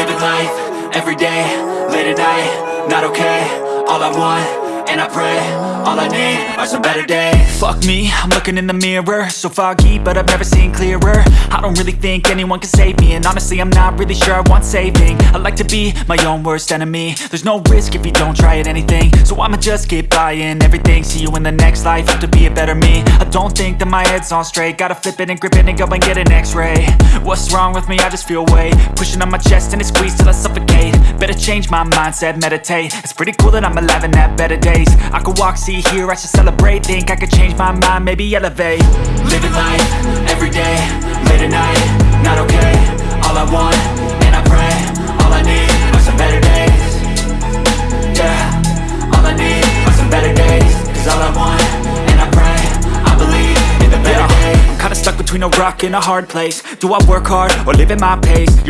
Living life, everyday, late at night, not okay. All I want and I pray, all I need are some better days. Fuck me, I'm looking in the mirror. So foggy, but I've never seen clearer. I don't really think anyone can save me And honestly, I'm not really sure I want saving. I like to be my own worst enemy. There's no risk if you don't try at anything. So I'ma just keep buying everything. See you in the next life, have to be a better me. I don't think that my head's on straight. Gotta flip it and grip it and go and get an x-ray. What's wrong with me? I just feel weight. Pushing on my chest and it squeezes till I suffocate. Better change my mindset, meditate. It's pretty cool that I'm alive and have better days I could walk, see, hear, I should celebrate. Think I could change my mind, maybe elevate. Living life, everyday, late at night, not okay. All I want, and I pray, all I need are some better days. Yeah, all I need are some better days. Cause all I want, and I pray, I believe in the better days. I'm kinda stuck between a rock and a hard place. Do I work hard, or live at my pace? You're